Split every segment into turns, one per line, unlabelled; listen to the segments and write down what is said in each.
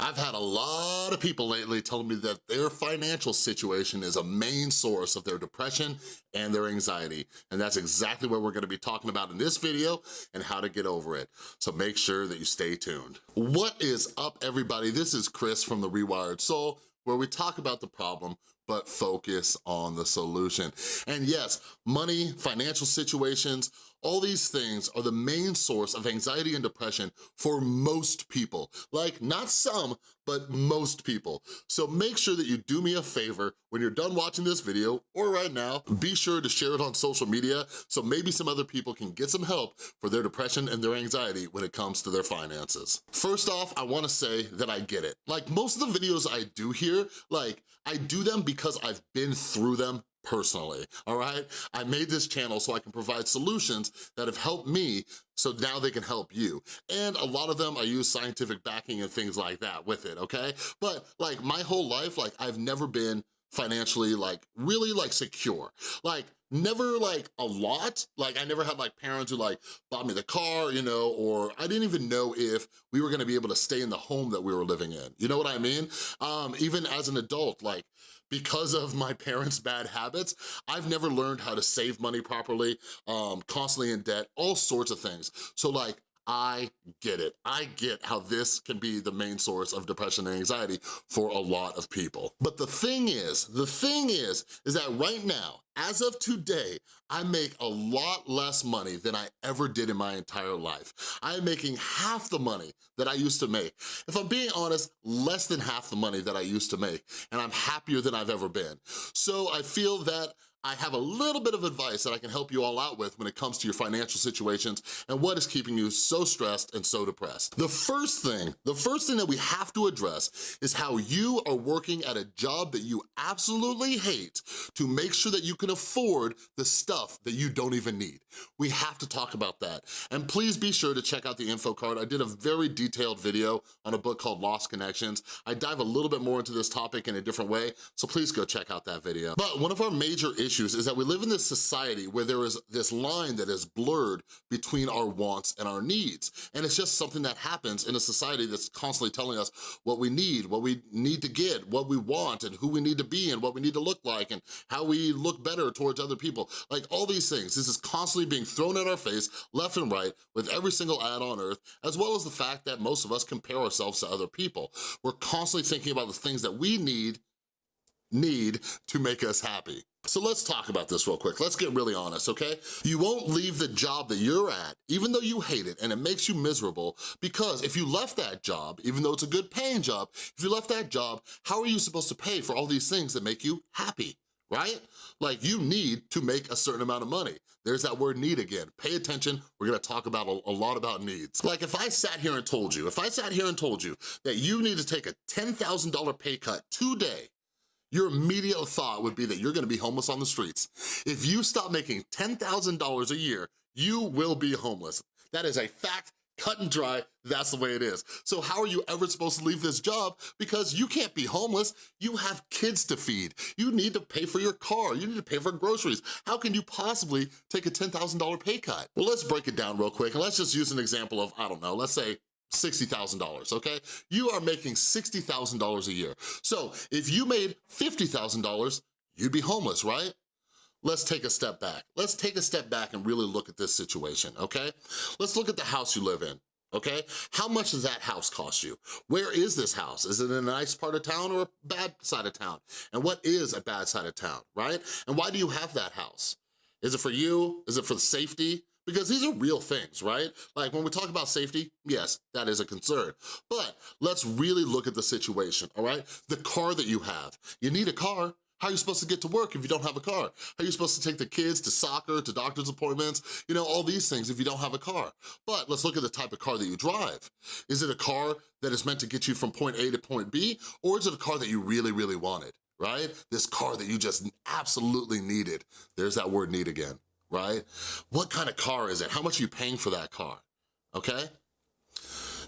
I've had a lot of people lately telling me that their financial situation is a main source of their depression and their anxiety. And that's exactly what we're gonna be talking about in this video and how to get over it. So make sure that you stay tuned. What is up, everybody? This is Chris from The Rewired Soul, where we talk about the problem, but focus on the solution. And yes, money, financial situations, all these things are the main source of anxiety and depression for most people. Like, not some, but most people. So make sure that you do me a favor when you're done watching this video, or right now, be sure to share it on social media so maybe some other people can get some help for their depression and their anxiety when it comes to their finances. First off, I wanna say that I get it. Like, most of the videos I do here, like, I do them because I've been through them personally, all right? I made this channel so I can provide solutions that have helped me so now they can help you. And a lot of them, I use scientific backing and things like that with it, okay? But like my whole life, like I've never been financially like really like secure. Like never like a lot. Like I never had like parents who like bought me the car, you know, or I didn't even know if we were gonna be able to stay in the home that we were living in. You know what I mean? Um, even as an adult, like because of my parents' bad habits, I've never learned how to save money properly, um, constantly in debt, all sorts of things. So like, I get it. I get how this can be the main source of depression and anxiety for a lot of people. But the thing is, the thing is, is that right now, as of today, I make a lot less money than I ever did in my entire life. I am making half the money that I used to make. If I'm being honest, less than half the money that I used to make, and I'm happier than I've ever been. So I feel that I have a little bit of advice that I can help you all out with when it comes to your financial situations and what is keeping you so stressed and so depressed. The first thing, the first thing that we have to address is how you are working at a job that you absolutely hate to make sure that you can afford the stuff that you don't even need. We have to talk about that. And please be sure to check out the info card. I did a very detailed video on a book called Lost Connections. I dive a little bit more into this topic in a different way, so please go check out that video. But one of our major issues issues is that we live in this society where there is this line that is blurred between our wants and our needs. And it's just something that happens in a society that's constantly telling us what we need, what we need to get, what we want, and who we need to be, and what we need to look like, and how we look better towards other people. Like all these things, this is constantly being thrown at our face, left and right, with every single ad on earth, as well as the fact that most of us compare ourselves to other people. We're constantly thinking about the things that we need need to make us happy. So let's talk about this real quick. Let's get really honest, okay? You won't leave the job that you're at, even though you hate it and it makes you miserable, because if you left that job, even though it's a good paying job, if you left that job, how are you supposed to pay for all these things that make you happy? right? Like you need to make a certain amount of money. There's that word need again. Pay attention, we're gonna talk about a, a, lot about needs. Like if I sat here and told you, if I sat here and told you that you need to take a $10,000 pay cut today your immediate thought would be that you're gonna be homeless on the streets. If you stop making $10,000 a year, you will be homeless. That is a fact, cut and dry, that's the way it is. So how are you ever supposed to leave this job? Because you can't be homeless, you have kids to feed. You need to pay for your car, you need to pay for groceries. How can you possibly take a $10,000 pay cut? Well, let's break it down real quick, and let's just use an example of, I don't know, let's say $60,000, okay? You are making $60,000 a year. So if you made $50,000, you'd be homeless, right? Let's take a step back. Let's take a step back and really look at this situation, okay? Let's look at the house you live in, okay? How much does that house cost you? Where is this house? Is it in a nice part of town or a bad side of town? And what is a bad side of town, right? And why do you have that house? Is it for you? Is it for the safety? Because these are real things, right? Like when we talk about safety, yes, that is a concern. But let's really look at the situation, all right? The car that you have. You need a car. How are you supposed to get to work if you don't have a car? How are you supposed to take the kids to soccer, to doctor's appointments, you know, all these things if you don't have a car? But let's look at the type of car that you drive. Is it a car that is meant to get you from point A to point B, or is it a car that you really, really wanted, right? This car that you just absolutely needed. There's that word need again right? What kind of car is it? How much are you paying for that car, okay?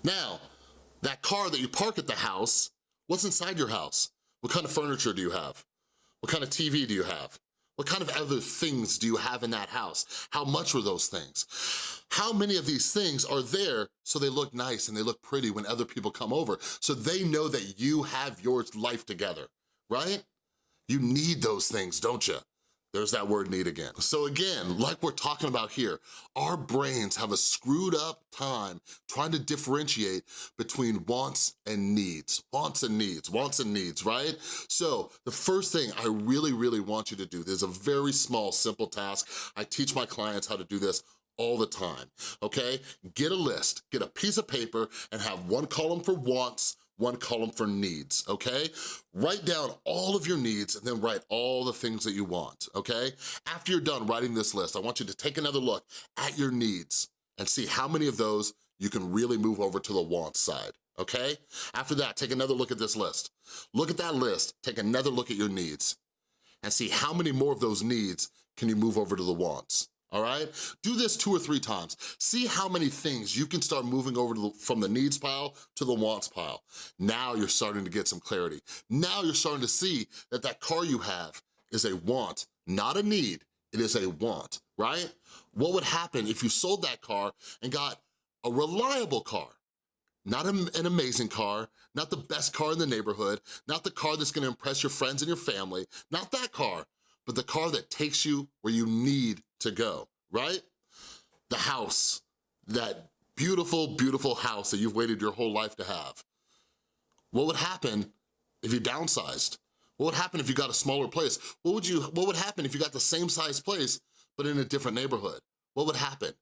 Now, that car that you park at the house, what's inside your house? What kind of furniture do you have? What kind of TV do you have? What kind of other things do you have in that house? How much were those things? How many of these things are there so they look nice and they look pretty when other people come over, so they know that you have your life together, right? You need those things, don't you? There's that word need again. So again, like we're talking about here, our brains have a screwed up time trying to differentiate between wants and needs. Wants and needs, wants and needs, right? So the first thing I really, really want you to do, there's a very small, simple task. I teach my clients how to do this all the time, okay? Get a list, get a piece of paper and have one column for wants, one column for needs, okay? Write down all of your needs and then write all the things that you want, okay? After you're done writing this list, I want you to take another look at your needs and see how many of those you can really move over to the want side, okay? After that, take another look at this list. Look at that list, take another look at your needs and see how many more of those needs can you move over to the wants all right? Do this two or three times. See how many things you can start moving over the, from the needs pile to the wants pile. Now you're starting to get some clarity. Now you're starting to see that that car you have is a want, not a need. It is a want, right? What would happen if you sold that car and got a reliable car? Not an amazing car, not the best car in the neighborhood, not the car that's gonna impress your friends and your family, not that car, but the car that takes you where you need to go, right? The house, that beautiful, beautiful house that you've waited your whole life to have. What would happen if you downsized? What would happen if you got a smaller place? What would you? What would happen if you got the same size place, but in a different neighborhood? What would happen?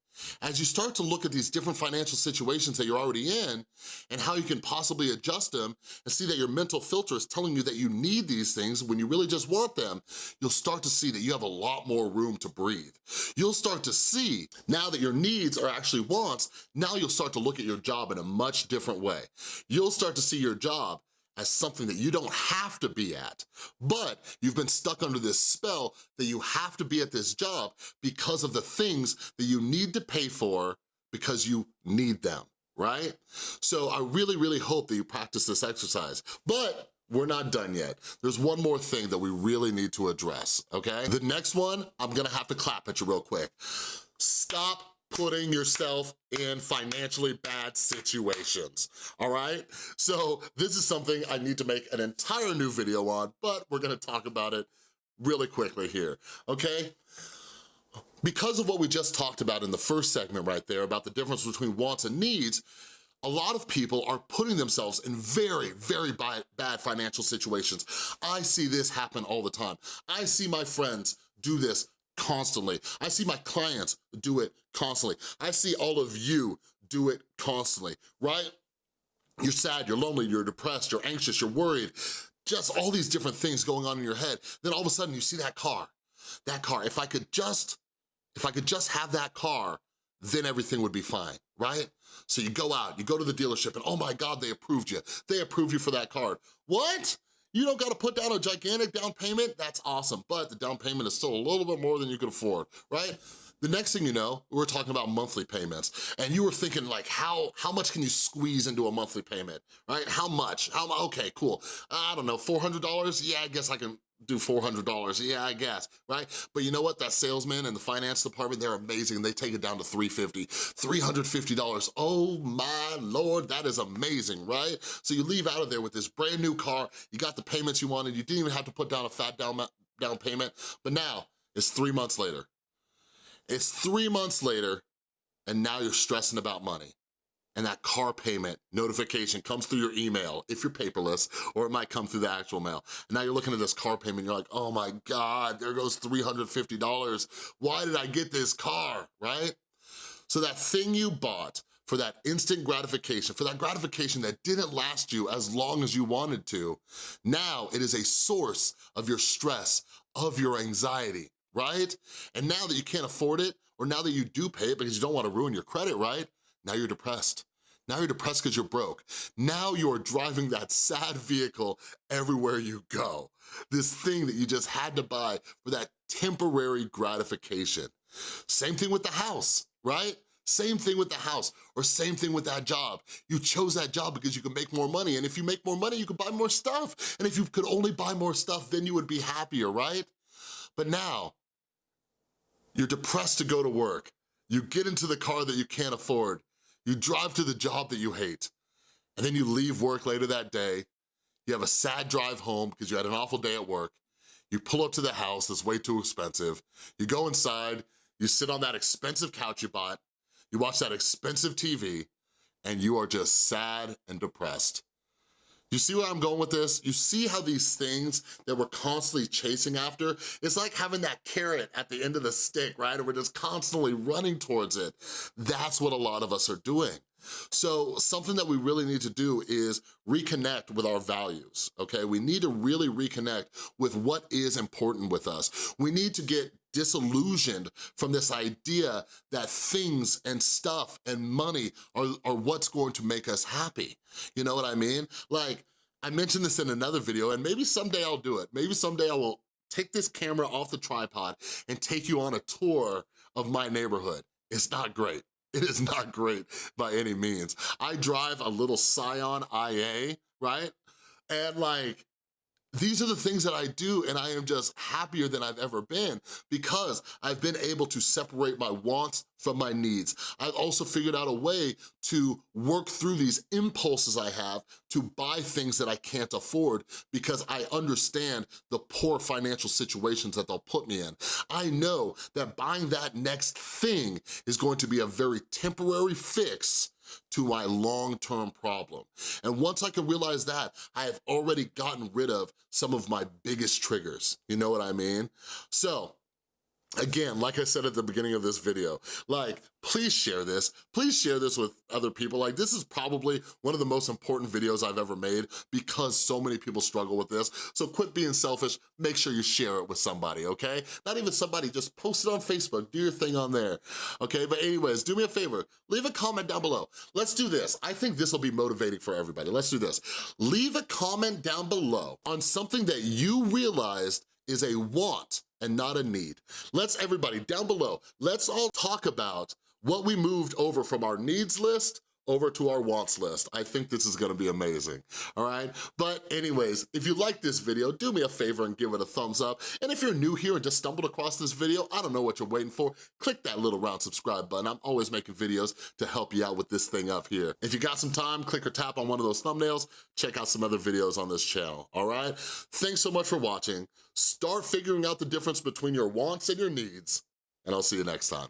As you start to look at these different financial situations that you're already in and how you can possibly adjust them and see that your mental filter is telling you that you need these things when you really just want them, you'll start to see that you have a lot more room to breathe. You'll start to see, now that your needs are actually wants, now you'll start to look at your job in a much different way. You'll start to see your job as something that you don't have to be at, but you've been stuck under this spell that you have to be at this job because of the things that you need to pay for because you need them, right? So I really, really hope that you practice this exercise, but we're not done yet. There's one more thing that we really need to address, okay? The next one, I'm gonna have to clap at you real quick. Stop putting yourself in financially bad situations, all right? So this is something I need to make an entire new video on, but we're gonna talk about it really quickly here, okay? Because of what we just talked about in the first segment right there about the difference between wants and needs, a lot of people are putting themselves in very, very bad financial situations. I see this happen all the time. I see my friends do this constantly. I see my clients do it constantly. I see all of you do it constantly, right? You're sad, you're lonely, you're depressed, you're anxious, you're worried, just all these different things going on in your head. Then all of a sudden you see that car, that car. If I could just, if I could just have that car, then everything would be fine, right? So you go out, you go to the dealership and oh my God, they approved you. They approved you for that card. What? You don't gotta put down a gigantic down payment, that's awesome, but the down payment is still a little bit more than you can afford, right? The next thing you know, we're talking about monthly payments, and you were thinking like, how, how much can you squeeze into a monthly payment, right? How much? How, okay, cool. I don't know, $400? Yeah, I guess I can do $400, yeah, I guess, right? But you know what, that salesman and the finance department, they're amazing. They take it down to 350, $350. Oh my Lord, that is amazing, right? So you leave out of there with this brand new car, you got the payments you wanted, you didn't even have to put down a fat down, down payment, but now it's three months later. It's three months later, and now you're stressing about money and that car payment notification comes through your email, if you're paperless, or it might come through the actual mail. And now you're looking at this car payment, you're like, oh my God, there goes $350. Why did I get this car, right? So that thing you bought for that instant gratification, for that gratification that didn't last you as long as you wanted to, now it is a source of your stress, of your anxiety, right? And now that you can't afford it, or now that you do pay it because you don't wanna ruin your credit, right? Now you're depressed. Now you're depressed because you're broke. Now you're driving that sad vehicle everywhere you go. This thing that you just had to buy for that temporary gratification. Same thing with the house, right? Same thing with the house, or same thing with that job. You chose that job because you can make more money, and if you make more money, you can buy more stuff. And if you could only buy more stuff, then you would be happier, right? But now, you're depressed to go to work. You get into the car that you can't afford. You drive to the job that you hate. And then you leave work later that day. You have a sad drive home because you had an awful day at work. You pull up to the house that's way too expensive. You go inside, you sit on that expensive couch you bought, you watch that expensive TV, and you are just sad and depressed. You see where I'm going with this? You see how these things that we're constantly chasing after, it's like having that carrot at the end of the stick, right? And we're just constantly running towards it. That's what a lot of us are doing. So something that we really need to do is reconnect with our values, okay? We need to really reconnect with what is important with us. We need to get disillusioned from this idea that things and stuff and money are, are what's going to make us happy. You know what I mean? Like, I mentioned this in another video, and maybe someday I'll do it. Maybe someday I will take this camera off the tripod and take you on a tour of my neighborhood. It's not great. It is not great by any means. I drive a little Scion IA, right? And like, these are the things that I do and I am just happier than I've ever been because I've been able to separate my wants from my needs. I've also figured out a way to work through these impulses I have to buy things that I can't afford because I understand the poor financial situations that they'll put me in. I know that buying that next thing is going to be a very temporary fix to my long-term problem. And once I can realize that, I have already gotten rid of some of my biggest triggers. You know what I mean? So, Again, like I said at the beginning of this video, like, please share this. Please share this with other people. Like, this is probably one of the most important videos I've ever made because so many people struggle with this. So quit being selfish. Make sure you share it with somebody, okay? Not even somebody, just post it on Facebook. Do your thing on there, okay? But anyways, do me a favor. Leave a comment down below. Let's do this. I think this will be motivating for everybody. Let's do this. Leave a comment down below on something that you realized is a want and not a need. Let's everybody down below, let's all talk about what we moved over from our needs list over to our wants list. I think this is gonna be amazing, all right? But anyways, if you like this video, do me a favor and give it a thumbs up. And if you're new here and just stumbled across this video, I don't know what you're waiting for, click that little round subscribe button. I'm always making videos to help you out with this thing up here. If you got some time, click or tap on one of those thumbnails, check out some other videos on this channel, all right? Thanks so much for watching. Start figuring out the difference between your wants and your needs, and I'll see you next time.